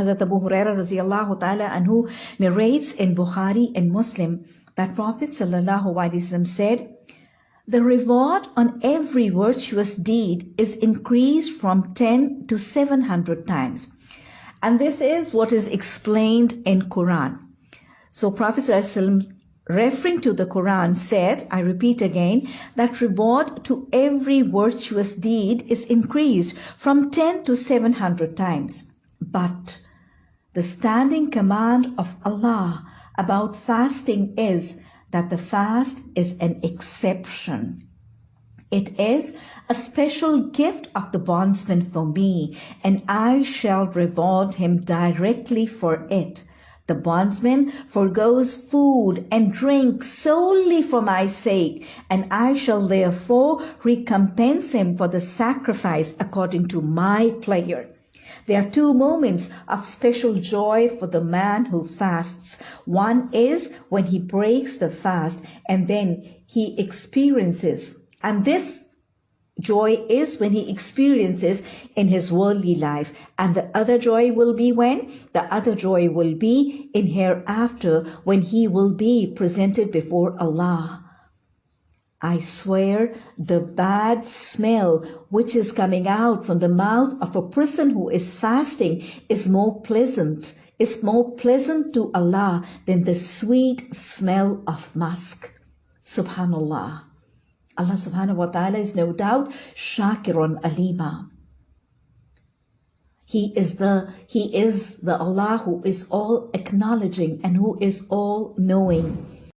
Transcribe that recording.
Hazrat Abu Huraira radiallahu ta'ala anhu narrates in Bukhari and Muslim that Prophet sallallahu wasallam said, the reward on every virtuous deed is increased from 10 to 700 times. And this is what is explained in Quran. So Prophet ﷺ, referring to the Quran said, I repeat again, that reward to every virtuous deed is increased from 10 to 700 times. But the standing command of Allah about fasting is that the fast is an exception. It is a special gift of the bondsman for me, and I shall reward him directly for it. The bondsman forgoes food and drink solely for my sake, and I shall therefore recompense him for the sacrifice according to my pleasure. There are two moments of special joy for the man who fasts. One is when he breaks the fast and then he experiences, and this joy is when he experiences in his worldly life. And the other joy will be when? The other joy will be in hereafter when he will be presented before Allah. I swear the bad smell which is coming out from the mouth of a person who is fasting is more pleasant, is more pleasant to Allah than the sweet smell of musk. Subhanallah. Allah subhanahu wa ta'ala is no doubt Shakirun Alima. He is the He is the Allah who is all acknowledging and who is all knowing.